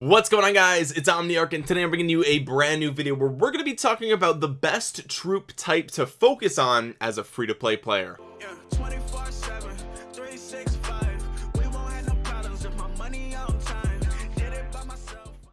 what's going on guys? It's omniarch and today i'm bringing you a brand new video where we're going to be talking about the best troop type to focus on as a free-to-play player. Yeah,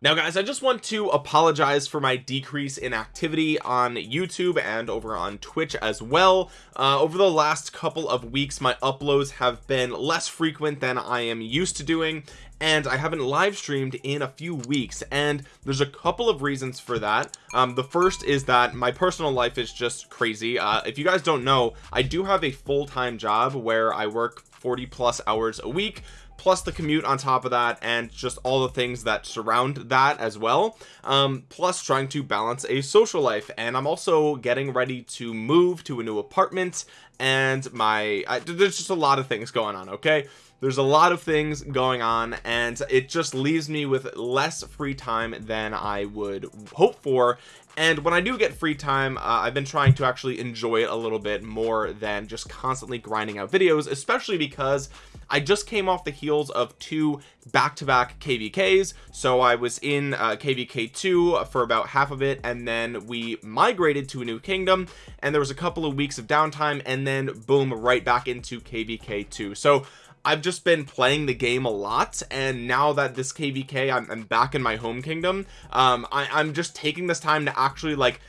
now guys I just want to apologize for my decrease in activity on YouTube and over on Twitch as well. Uh, over the last couple of weeks my uploads have been less frequent than I am used to doing and I haven't live streamed in a few weeks and there's a couple of reasons for that. Um, the first is that my personal life is just crazy. Uh, if you guys don't know I do have a full-time job where I work 40 plus hours a week plus the commute on top of that and just all the things that surround that as well um, plus trying to balance a social life. And I'm also getting ready to move to a new apartment and my I, there's just a lot of things going on okay there's a lot of things going on and it just leaves me with less free time than I would hope for. And when I do get free time uh, I've been trying to actually enjoy it a little bit more than just constantly grinding out videos especially because I just came off the heels of two back-to-back -back kvks so I was in uh, kvk2 for about half of it and then we migrated to a new kingdom and there was a couple of weeks of downtime and then boom right back into kvk2 so I've just been playing the game a lot and now that this kvk I'm, I'm back in my home kingdom um I, I'm just taking this time to actually like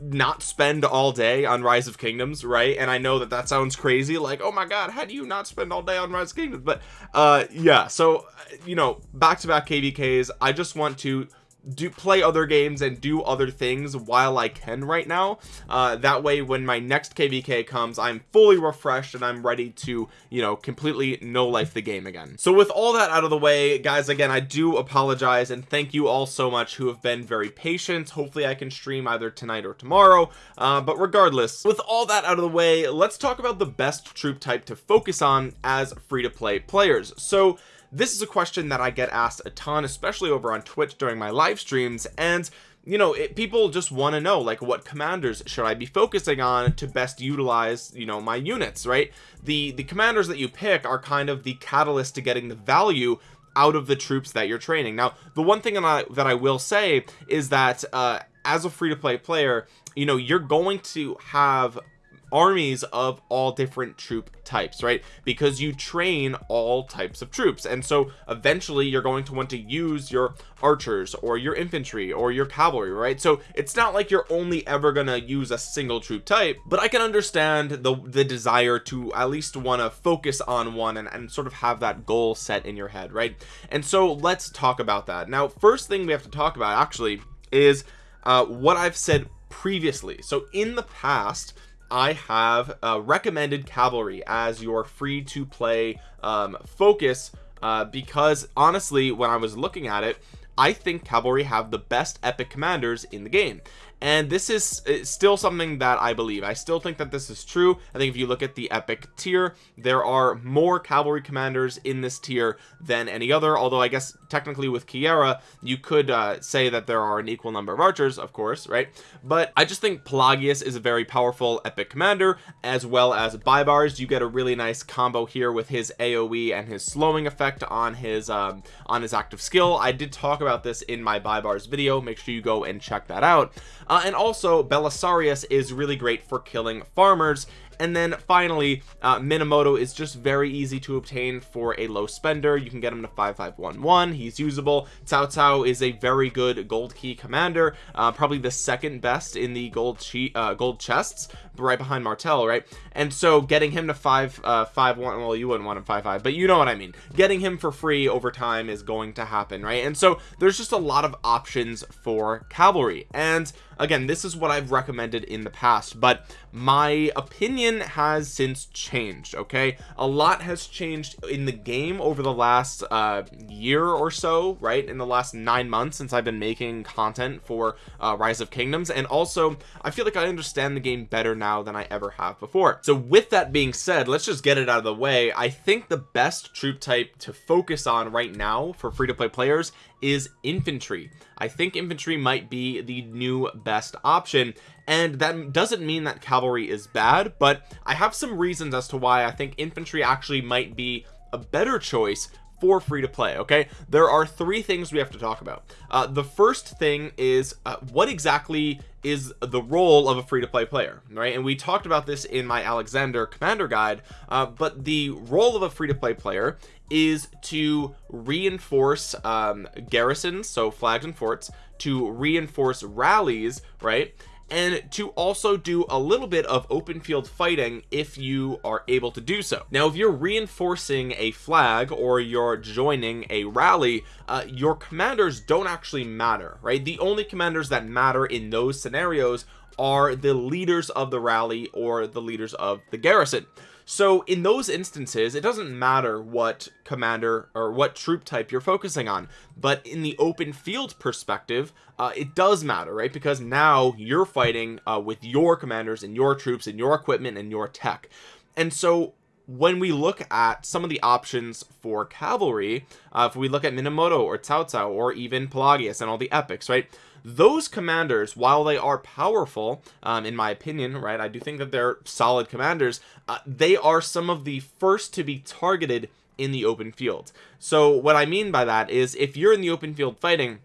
not spend all day on rise of kingdoms right? And i know that that sounds crazy like oh my god how do you not spend all day on rise of kingdoms? But uh yeah so you know back to back kvks i just want to do play other games and do other things while I can right now. Uh, that way when my next kvk comes I'm fully refreshed and I'm ready to you know completely no life the game again. So with all that out of the way guys again I do apologize and thank you all so much who have been very patient. Hopefully I can stream either tonight or tomorrow. Uh, but regardless with all that out of the way let's talk about the best troop type to focus on as free-to-play players. So this is a question that I get asked a ton especially over on Twitch during my live streams and you know it, people just want to know like what commanders should I be focusing on to best utilize you know my units right? The the commanders that you pick are kind of the catalyst to getting the value out of the troops that you're training. Now the one thing that I, that I will say is that uh as a free-to-play player you know you're going to have armies of all different troop types right? Because you train all types of troops. And so eventually you're going to want to use your archers or your infantry or your cavalry right? So it's not like you're only ever gonna use a single troop type but I can understand the the desire to at least want to focus on one and, and sort of have that goal set in your head right? And so let's talk about that. Now first thing we have to talk about actually is uh, what I've said previously. So in the past I have uh, recommended cavalry as your free to play um, focus uh, because honestly when I was looking at it I think cavalry have the best epic commanders in the game and this is still something that I believe. I still think that this is true. I think if you look at the epic tier there are more cavalry commanders in this tier than any other. Although I guess technically with Keira you could uh, say that there are an equal number of archers of course right? But I just think Pelagius is a very powerful epic commander as well as Baibars you get a really nice combo here with his AoE and his slowing effect on his um, on his active skill. I did talk about this in my Baibars video. Make sure you go and check that out uh, and also Belisarius is really great for killing farmers. And then finally uh, Minamoto is just very easy to obtain for a low spender. You can get him to 5511 he's usable. Cao Cao is a very good gold key commander. Uh, probably the second best in the gold uh, gold chests right behind Martel right? And so getting him to five uh five one well you wouldn't want him five five but you know what I mean. Getting him for free over time is going to happen right? And so there's just a lot of options for cavalry. And again this is what I've recommended in the past but my opinion has since changed okay? A lot has changed in the game over the last uh, year or so right? In the last nine months since I've been making content for uh, rise of kingdoms and also I feel like I understand the game better now than I ever have before. So with that being said let's just get it out of the way. I think the best troop type to focus on right now for free-to-play players is infantry. I think infantry might be the new best option and that doesn't mean that cavalry is bad but I have some reasons as to why I think infantry actually might be a better choice for free to play okay? There are three things we have to talk about. Uh, the first thing is uh, what exactly is the role of a free-to-play player right? And we talked about this in my Alexander commander guide uh, but the role of a free-to-play player is to reinforce um, garrisons so flags and forts to reinforce rallies right and to also do a little bit of open field fighting if you are able to do so. Now if you're reinforcing a flag or you're joining a rally uh, your commanders don't actually matter right? The only commanders that matter in those scenarios are the leaders of the rally or the leaders of the garrison. So in those instances it doesn't matter what commander or what troop type you're focusing on but in the open field perspective uh, it does matter right? Because now you're fighting uh, with your commanders and your troops and your equipment and your tech. And so when we look at some of the options for cavalry uh, if we look at Minamoto or Cao Cao or even Pelagius and all the epics right those commanders while they are powerful um, in my opinion right I do think that they're solid commanders uh, they are some of the first to be targeted in the open field. So what I mean by that is if you're in the open field fighting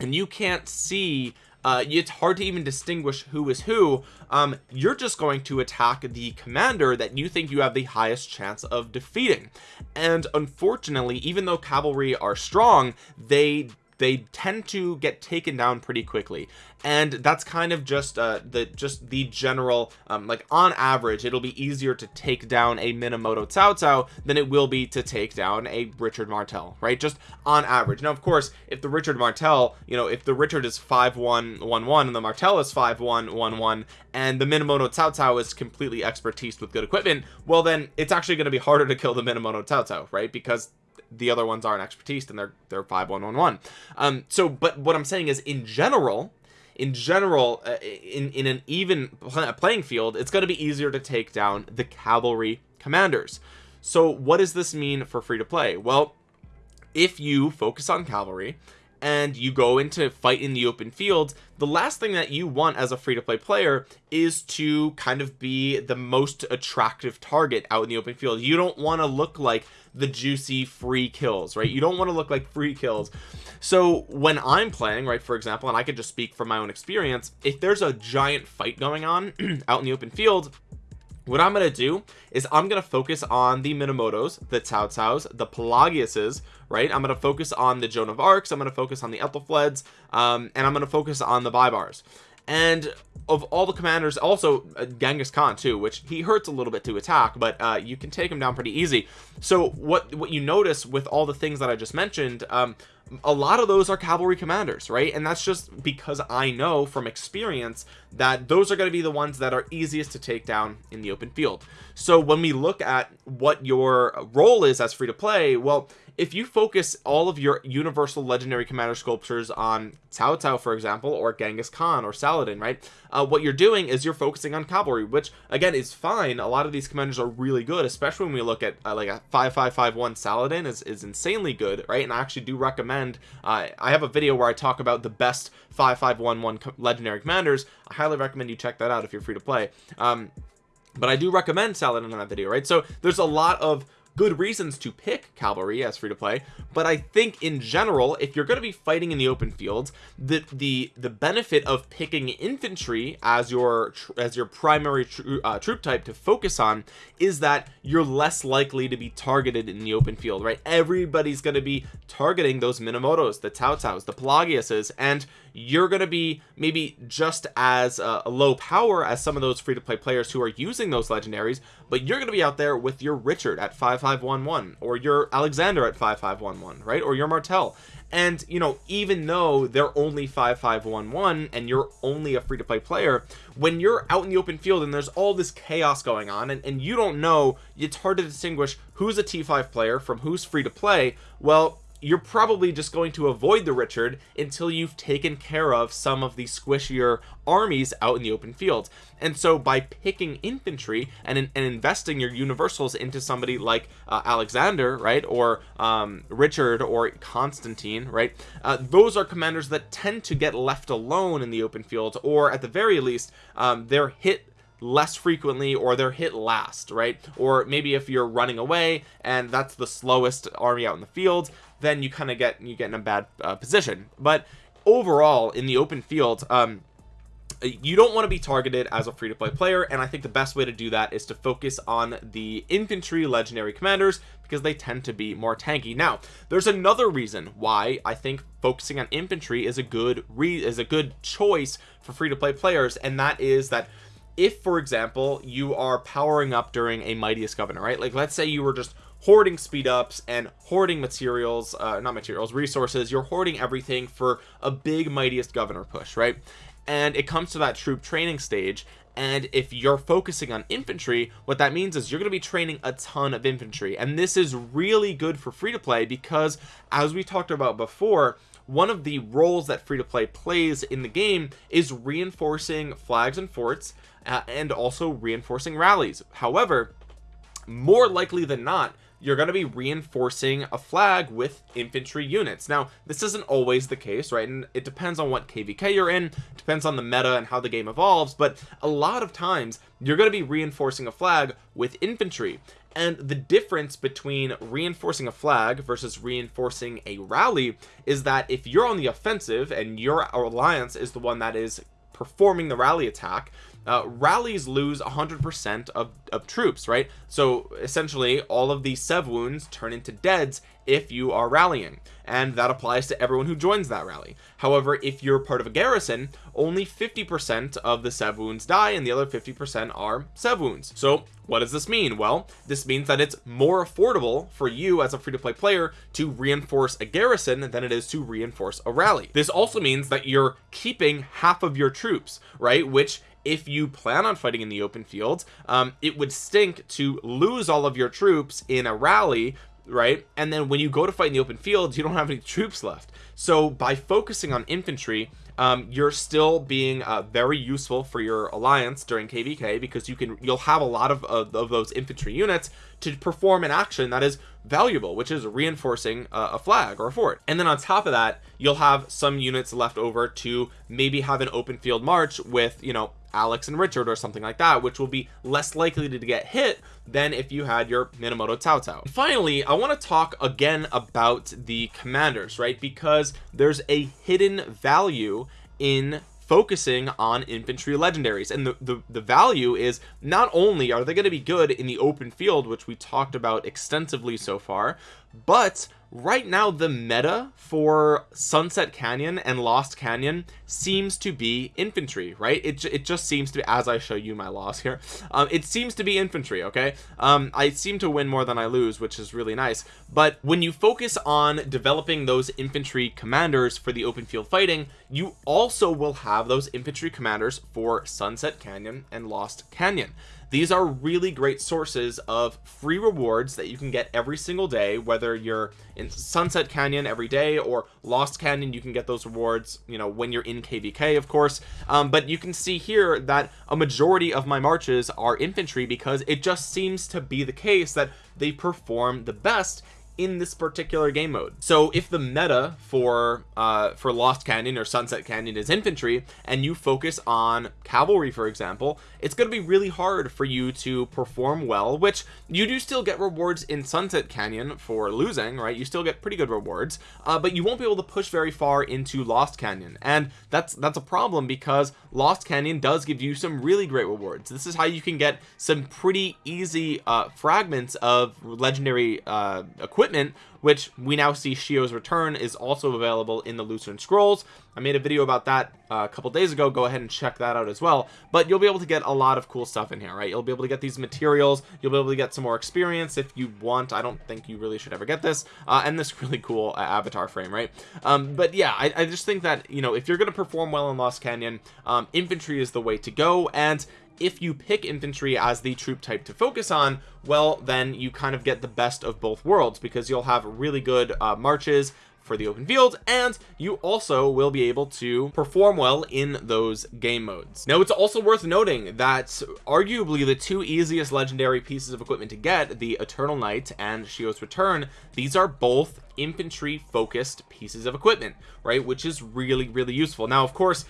and you can't see uh, it's hard to even distinguish who is who um, you're just going to attack the commander that you think you have the highest chance of defeating. And unfortunately even though cavalry are strong they they tend to get taken down pretty quickly. And that's kind of just uh the just the general um like on average it'll be easier to take down a Minamoto Cao Cao than it will be to take down a Richard Martel right? Just on average. Now of course if the Richard Martel you know if the Richard is 5111 and the Martel is 5111 and the Minamoto Cao Cao is completely expertise with good equipment well then it's actually going to be harder to kill the Minamoto Cao Cao right? Because the other ones aren't expertise and they're they're 5111 um so but what i'm saying is in general in general uh, in in an even playing field it's going to be easier to take down the cavalry commanders. So what does this mean for free to play well if you focus on cavalry and you go into fight in the open field the last thing that you want as a free-to-play player is to kind of be the most attractive target out in the open field. You don't want to look like the juicy free kills right? You don't want to look like free kills. So when i'm playing right for example and i could just speak from my own experience if there's a giant fight going on out in the open field what I'm going to do is I'm going to focus on the Minamotos, the Cao Caos, the Pelagiuses, right? I'm going to focus on the Joan of Arcs. I'm going to focus on the Aethelflaeds, um, and I'm going to focus on the Baibars. And of all the commanders, also uh, Genghis Khan too, which he hurts a little bit to attack, but uh, you can take him down pretty easy. So what what you notice with all the things that I just mentioned, um, a lot of those are cavalry commanders right and that's just because I know from experience that those are going to be the ones that are easiest to take down in the open field so when we look at what your role is as free to play well if you focus all of your universal legendary commander sculptures on Cao Cao for example or Genghis Khan or Saladin right uh, what you're doing is you're focusing on cavalry which again is fine. A lot of these commanders are really good especially when we look at uh, like a 5551 Saladin is, is insanely good right? And I actually do recommend uh, I have a video where I talk about the best 5511 legendary commanders. I highly recommend you check that out if you're free to play. Um but I do recommend Saladin in that video right? So there's a lot of good reasons to pick cavalry as free to play but I think in general if you're going to be fighting in the open fields the the the benefit of picking infantry as your as your primary uh, troop type to focus on is that you're less likely to be targeted in the open field right? Everybody's going to be targeting those Minamotos the Caos the Pelagiuses and you're going to be maybe just as uh, low power as some of those free-to-play players who are using those legendaries but you're going to be out there with your Richard at 5511 or your Alexander at 5511 right? Or your Martel and you know even though they're only 5511 and you're only a free-to-play player when you're out in the open field and there's all this chaos going on and, and you don't know it's hard to distinguish who's a t5 player from who's free to play well you're probably just going to avoid the Richard until you've taken care of some of the squishier armies out in the open field. And so by picking infantry and, and investing your universals into somebody like uh, Alexander right or um, Richard or Constantine right uh, those are commanders that tend to get left alone in the open field or at the very least um, they're hit less frequently or they're hit last right? Or maybe if you're running away and that's the slowest army out in the field then you kind of get you get in a bad uh, position. But overall in the open field um you don't want to be targeted as a free-to-play player and I think the best way to do that is to focus on the infantry legendary commanders because they tend to be more tanky. Now there's another reason why I think focusing on infantry is a good re is a good choice for free-to-play players and that is that if for example you are powering up during a mightiest governor right? Like let's say you were just hoarding speed ups and hoarding materials uh not materials resources. You're hoarding everything for a big mightiest governor push right? And it comes to that troop training stage. And if you're focusing on infantry what that means is you're going to be training a ton of infantry. And this is really good for free to play because as we talked about before one of the roles that free to play plays in the game is reinforcing flags and forts uh, and also reinforcing rallies. However more likely than not you're going to be reinforcing a flag with infantry units. Now this isn't always the case right? And it depends on what kvk you're in depends on the meta and how the game evolves but a lot of times you're going to be reinforcing a flag with infantry. And the difference between reinforcing a flag versus reinforcing a rally is that if you're on the offensive and your alliance is the one that is performing the rally attack uh, rallies lose 100% of, of troops right? So essentially all of these sev wounds turn into deads if you are rallying and that applies to everyone who joins that rally. However if you're part of a garrison only 50% of the sev wounds die and the other 50% are sev wounds. So what does this mean? Well this means that it's more affordable for you as a free-to-play player to reinforce a garrison than it is to reinforce a rally. This also means that you're keeping half of your troops right? Which if you plan on fighting in the open field um, it would stink to lose all of your troops in a rally right? And then when you go to fight in the open field you don't have any troops left. So by focusing on infantry um, you're still being uh, very useful for your alliance during kvk because you can you'll have a lot of, of, of those infantry units to perform an action that is valuable which is reinforcing a, flag or a fort. And then on top of that you'll have some units left over to maybe have an open field march with you know Alex and Richard or something like that which will be less likely to get hit than if you had your Minamoto Cao Cao finally I want to talk again about the commanders right? Because there's a hidden value in focusing on infantry legendaries. And the, the, the value is not only are they going to be good in the open field which we talked about extensively so far but right now the meta for sunset canyon and lost canyon seems to be infantry right? It, it just seems to be as i show you my loss here um, it seems to be infantry okay? Um, i seem to win more than i lose which is really nice. But when you focus on developing those infantry commanders for the open field fighting you also will have those infantry commanders for sunset canyon and lost canyon these are really great sources of free rewards that you can get every single day whether you're in sunset canyon every day or lost canyon you can get those rewards you know when you're in kvk of course. Um, but you can see here that a majority of my marches are infantry because it just seems to be the case that they perform the best in this particular game mode. So if the meta for uh for lost canyon or sunset canyon is infantry and you focus on cavalry for example it's going to be really hard for you to perform well which you do still get rewards in sunset canyon for losing right? You still get pretty good rewards uh, but you won't be able to push very far into lost canyon. And that's that's a problem because lost canyon does give you some really great rewards. This is how you can get some pretty easy uh fragments of legendary uh equipment equipment which we now see Shio's return is also available in the Lucerne Scrolls. I made a video about that uh, a couple days ago. Go ahead and check that out as well. But you'll be able to get a lot of cool stuff in here right? You'll be able to get these materials. You'll be able to get some more experience if you want. I don't think you really should ever get this. Uh, and this really cool uh, avatar frame right? Um, but yeah I, I, just think that you know if you're going to perform well in Lost Canyon um, infantry is the way to go. And if you pick infantry as the troop type to focus on well then you kind of get the best of both worlds because you'll have really good uh, marches for the open field and you also will be able to perform well in those game modes. Now it's also worth noting that arguably the two easiest legendary pieces of equipment to get the eternal knight and shio's return these are both infantry focused pieces of equipment right which is really really useful. Now of course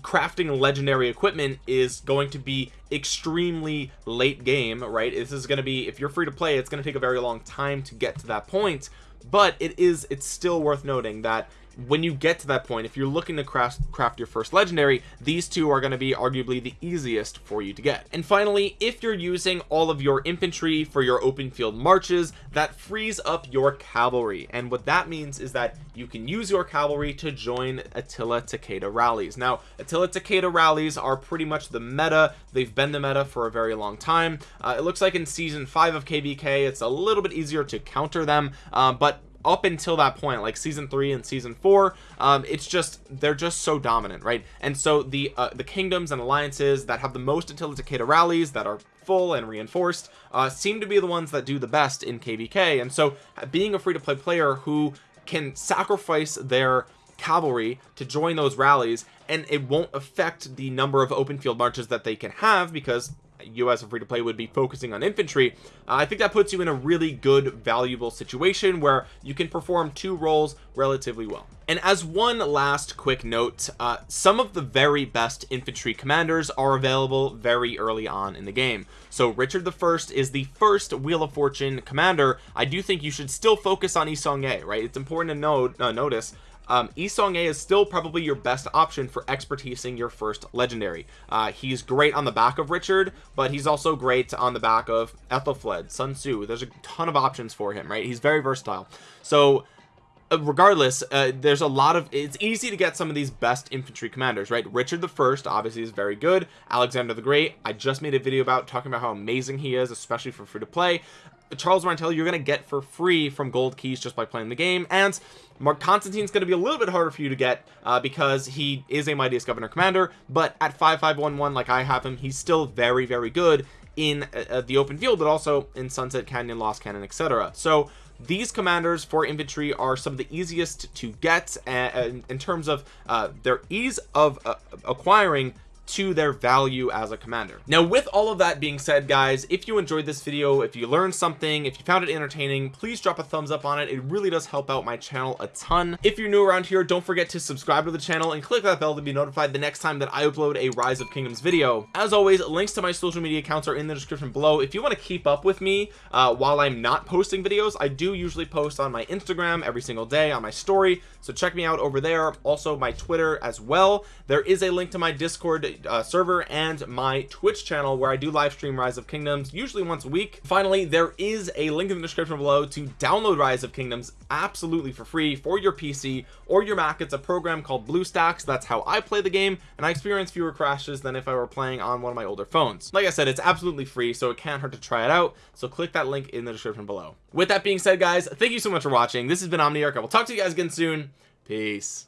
crafting legendary equipment is going to be extremely late game right? This is going to be if you're free to play it's going to take a very long time to get to that point but it is it's still worth noting that when you get to that point if you're looking to craft craft your first legendary these two are going to be arguably the easiest for you to get. And finally if you're using all of your infantry for your open field marches that frees up your cavalry. And what that means is that you can use your cavalry to join Attila Takeda rallies. Now Attila Takeda rallies are pretty much the meta. They've been the meta for a very long time. Uh, it looks like in season 5 of kvk it's a little bit easier to counter them uh, but up until that point like season three and season four um it's just they're just so dominant right? And so the uh, the kingdoms and alliances that have the most Attila Takeda rallies that are full and reinforced uh seem to be the ones that do the best in kvk and so being a free-to-play player who can sacrifice their cavalry to join those rallies and it won't affect the number of open field marches that they can have because a free to play would be focusing on infantry uh, I think that puts you in a really good valuable situation where you can perform two roles relatively well. And as one last quick note uh, some of the very best infantry commanders are available very early on in the game. So Richard the first is the first wheel of fortune commander. I do think you should still focus on Yi Seong-Gye right? It's important to note uh, notice um Yi Seong-Gye is still probably your best option for expertising your first legendary. Uh he's great on the back of Richard but he's also great on the back of Aethelflaed Sun Tzu. There's a ton of options for him right? He's very versatile. So uh, regardless uh, there's a lot of it's easy to get some of these best infantry commanders right? Richard the first obviously is very good. Alexander the Great I just made a video about talking about how amazing he is especially for free to play Charles Martel you're gonna get for free from gold keys just by playing the game. And Mark Constantine's going to be a little bit harder for you to get uh, because he is a mightiest governor commander but at 5511 like I have him he's still very very good in uh, uh, the open field but also in Sunset Canyon Lost Canyon etc so these commanders for infantry are some of the easiest to get and in terms of uh, their ease of uh, acquiring to their value as a commander. Now with all of that being said guys if you enjoyed this video if you learned something if you found it entertaining please drop a thumbs up on it. It really does help out my channel a ton. If you're new around here don't forget to subscribe to the channel and click that bell to be notified the next time that I upload a rise of kingdoms video. As always links to my social media accounts are in the description below. If you want to keep up with me uh, while I'm not posting videos I do usually post on my Instagram every single day on my story. So check me out over there. Also my Twitter as well. There is a link to my discord uh, server and my twitch channel where i do live stream rise of kingdoms usually once a week. Finally there is a link in the description below to download rise of kingdoms absolutely for free for your pc or your mac. It's a program called bluestacks. That's how i play the game and i experience fewer crashes than if i were playing on one of my older phones. Like i said it's absolutely free so it can't hurt to try it out so click that link in the description below. With that being said guys thank you so much for watching. This has been omniarch. I will talk to you guys again soon. Peace